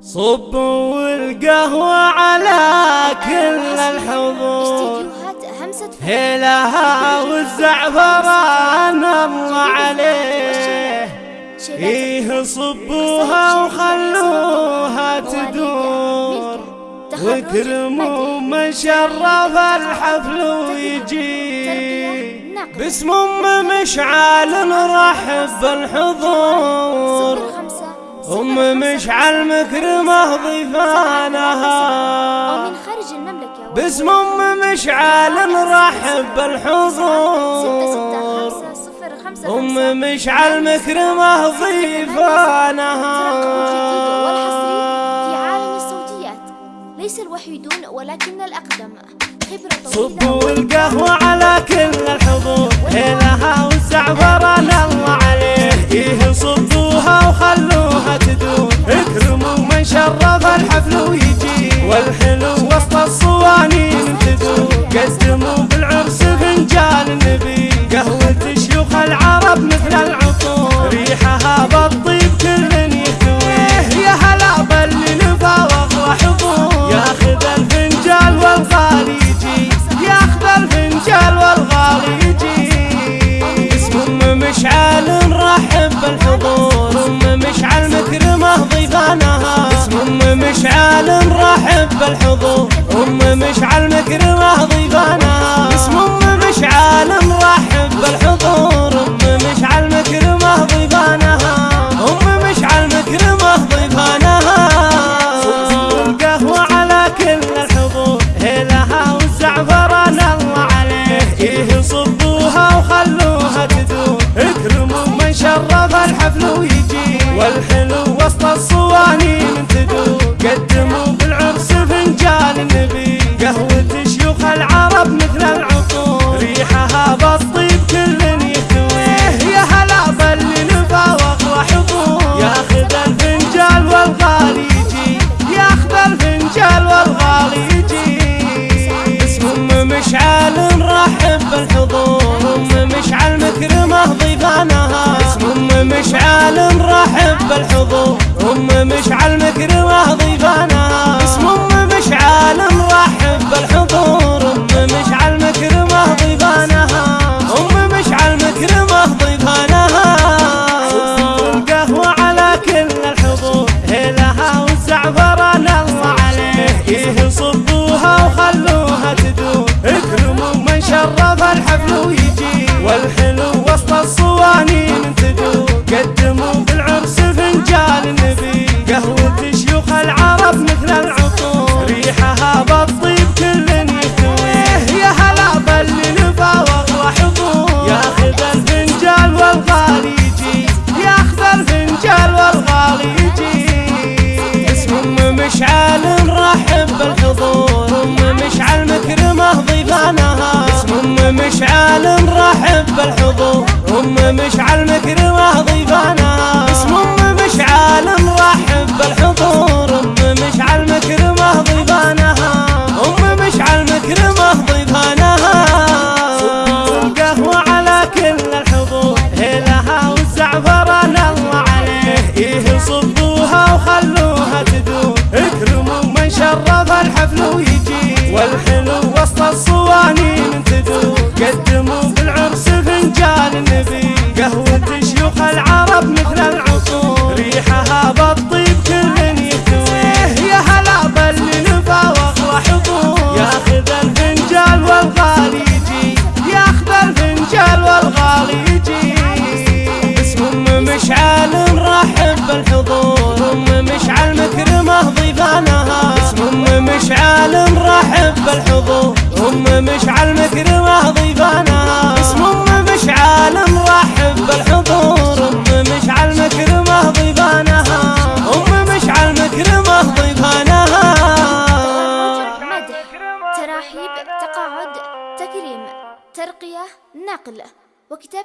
صبوا القهوة على كل الحضور. هيلها والزعفران الله عليه. إيه صبوها وخلوها تدور. واكرموا من شرف الحفل ويجي. باسم أم مشعل نرحب بالحضور. أم مشعل مكرمه ضيفانها من خارج المملكة باسم أم مشعل نرحب بالحضور. أم مشعل مكرمه ضيفانها في عالم الصوتيات ليس الوحيدون ولكن الأقدم خبرة صبوا القهوة شرف الحفل ويجي. والحلو وسط الصوانين تدور قدموا بالعرس فنجان النبي قهوة شيوخ العرب مثل العطور. ريحها بالطيب مشعل العرب مثل العطور ريحها بالطيب كل يهتويه يا هلا باللي واغلى حضور ياخذ الفنجال والغالي يجي. ياخذ الفنجال والغالي يجي. اسم مشعل نرحب بالحضور. ام مشعل مكرمة ضيفانها. اسم مشعل نرحب بالحضور. نرحب بالحضور أم مشعل مكرمه ضيفانها اسم أم مشعل نرحب بالحضور أم مشعل مكرمه ضيفانها أم مشعل مكرمه ضيفانها القهوة على كل الحضور هيلها والزعفران الله عليه. إيه صبوها وخلوها تدور اكرموا من شرف الحفل ويجي. والحلو وسط الصوانين تدور قدموا النبي. قهوة شيوخ العرب مثل العصور. ريحها بالطيب كل يهتويه يا هلا باللي نفا وأغلى حضور. ياخذ الفنجال والغالي يجي. ياخذ الفنجال والغالي يجي. اسم أم مشعل نرحب بالحضور. أم مشعل مكرمة ضيفانها. اسم أم مشعل نرحب بالحضور. ضيفانها مدح تراحيب تقاعد تكريم ترقية نقل وكتابة